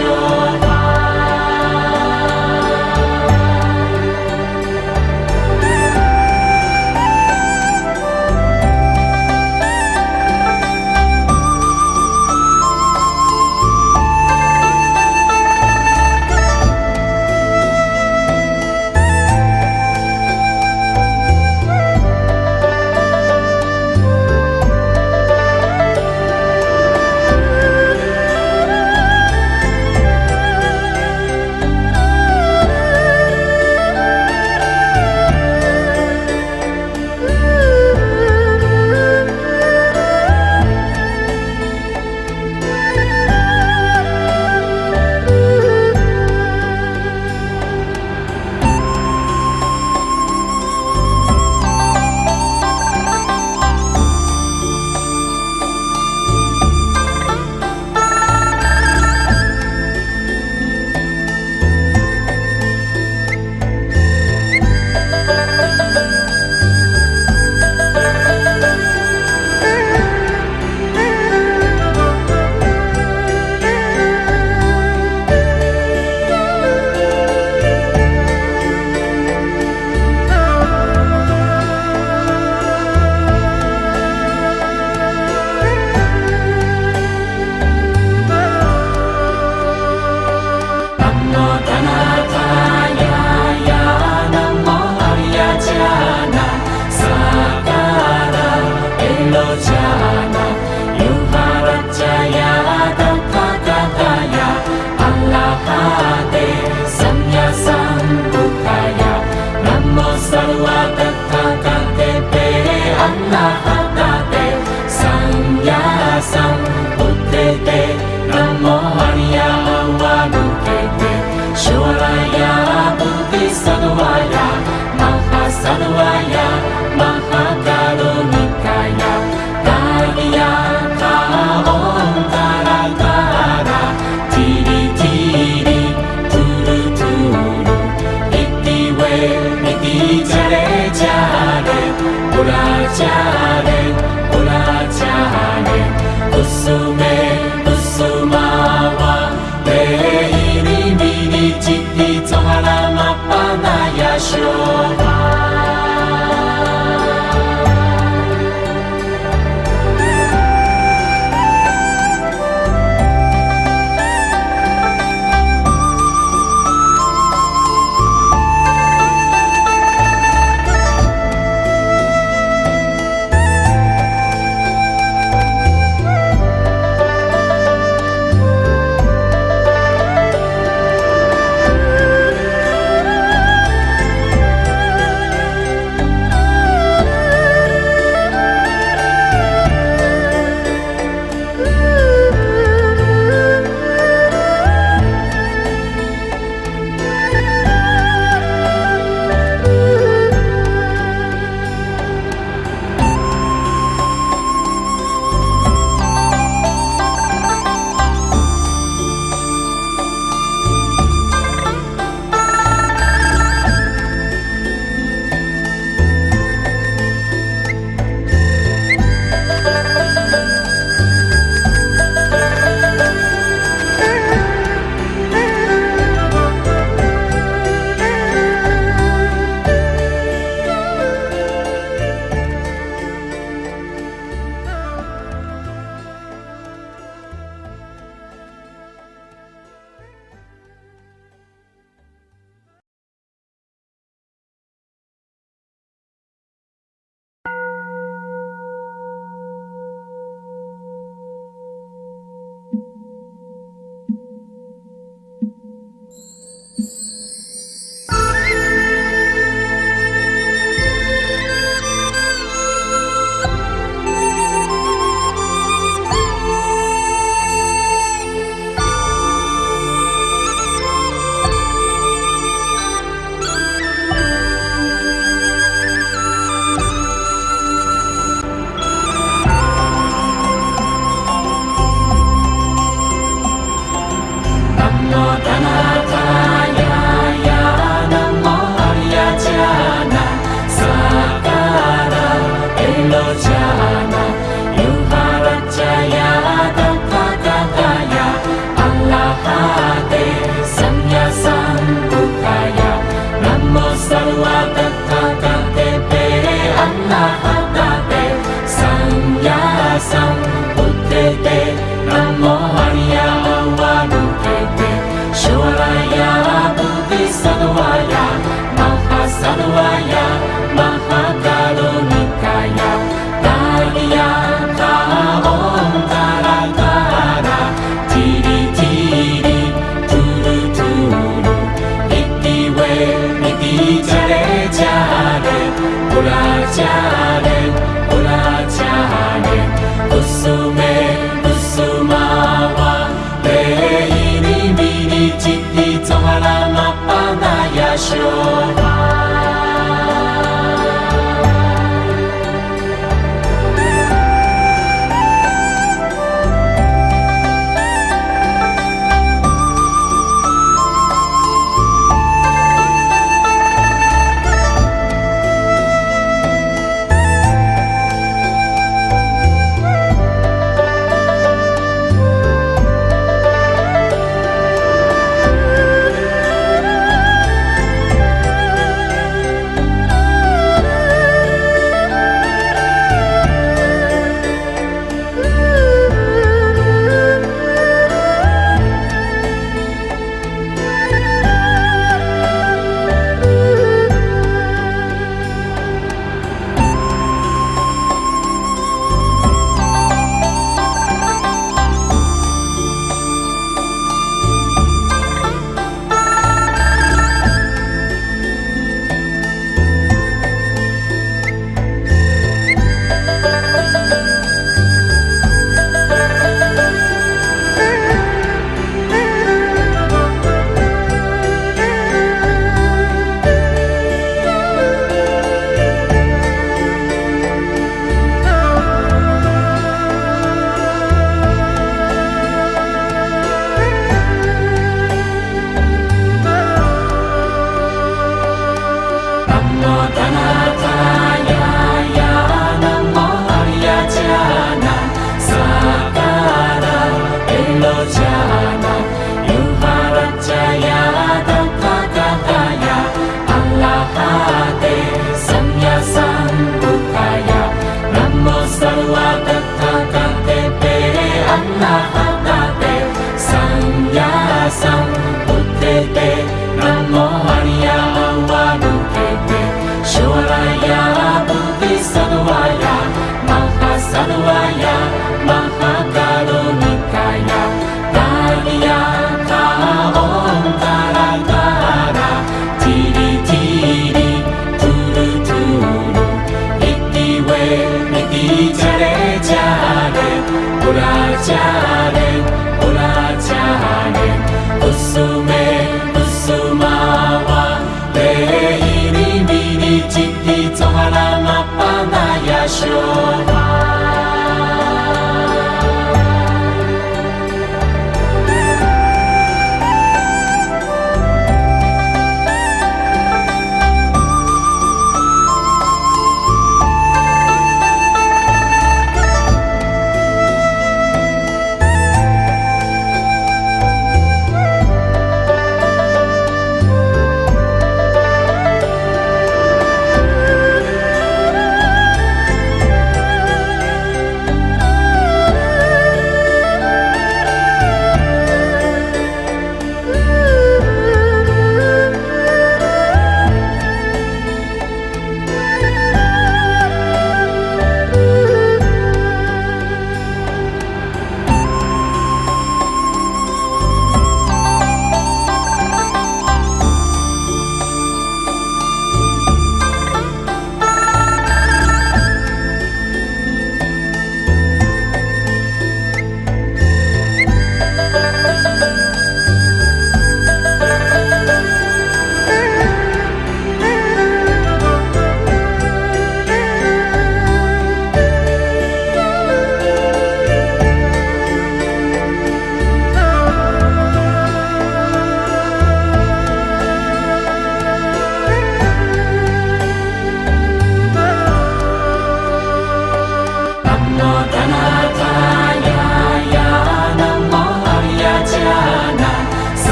Senhor.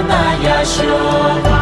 山やしょう。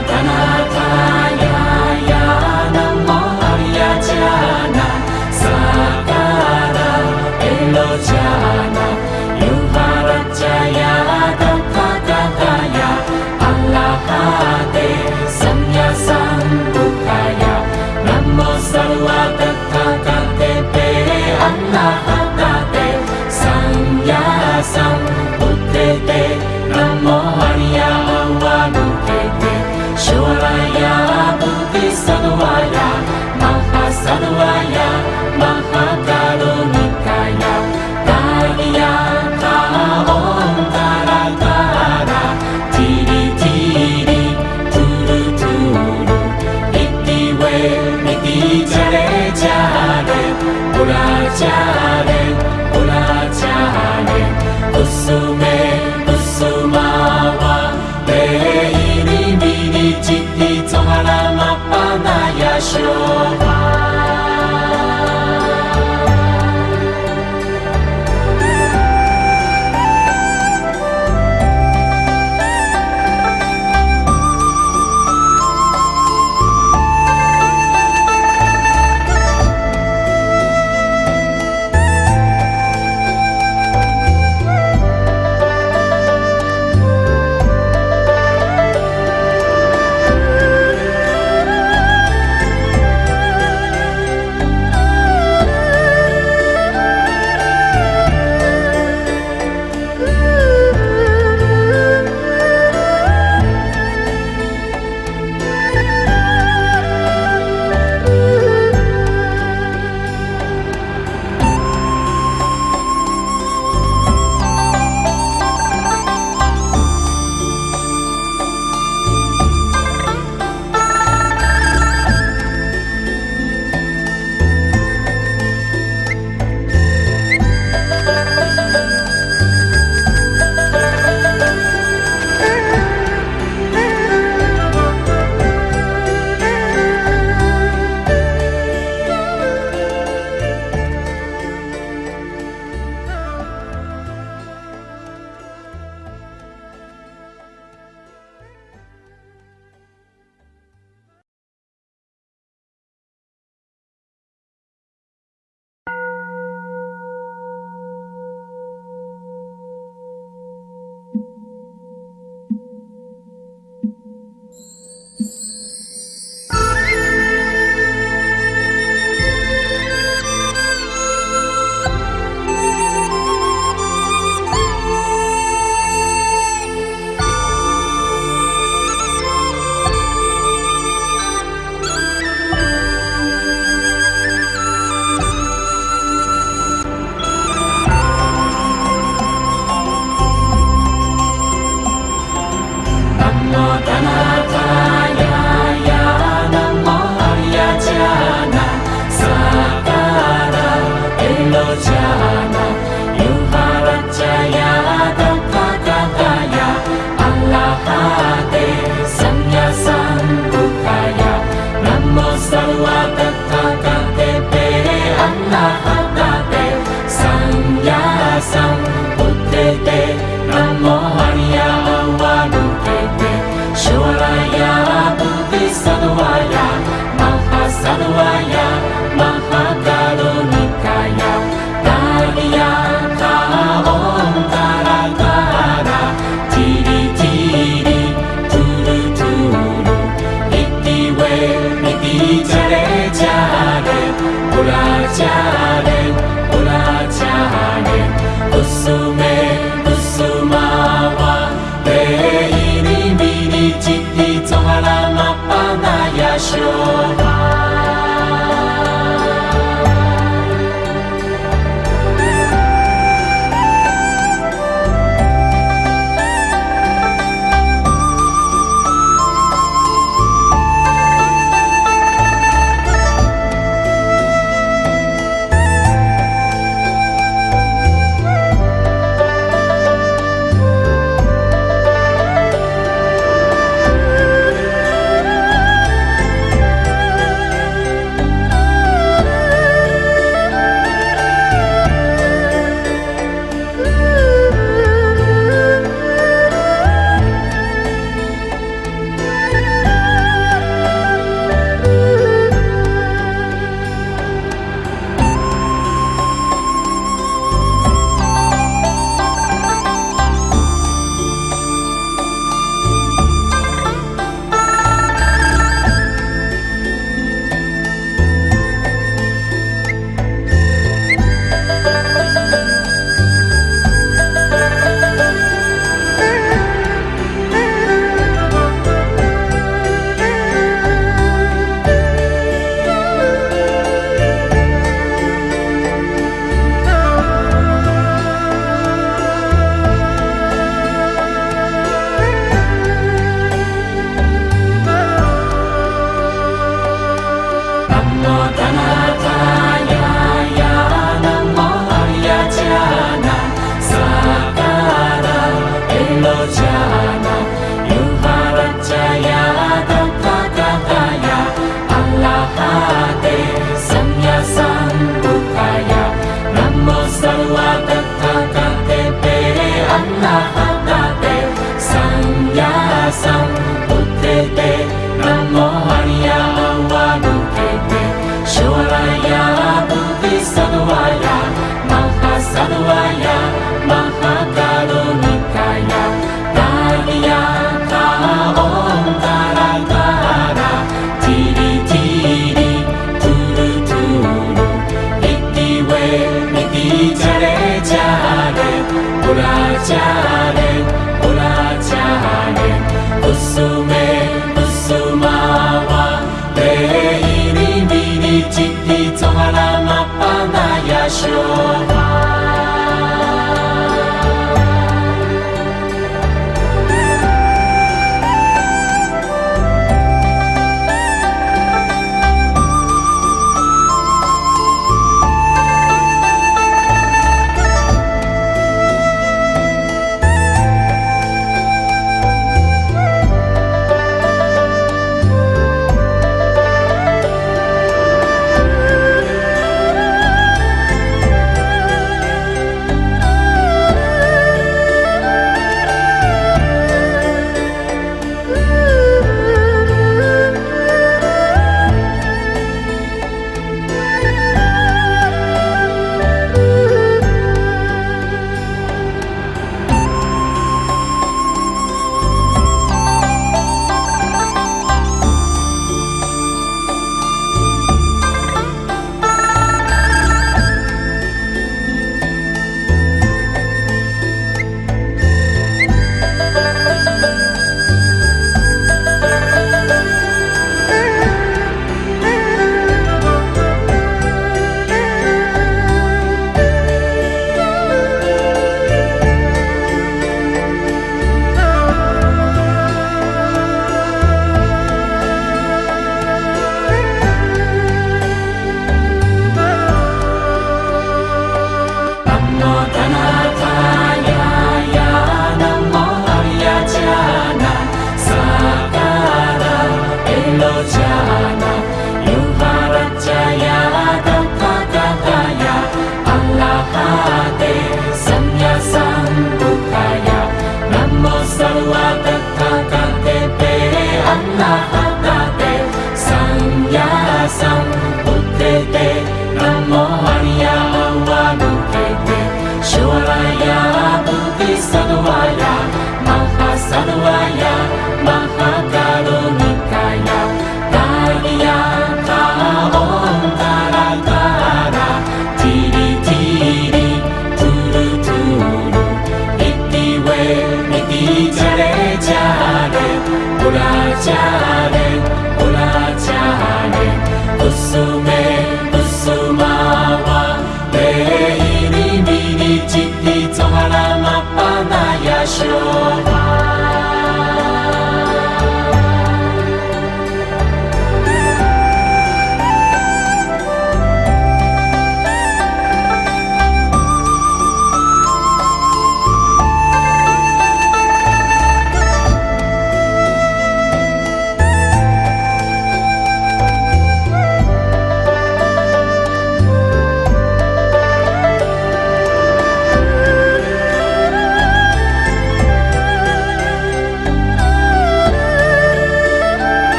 ربنا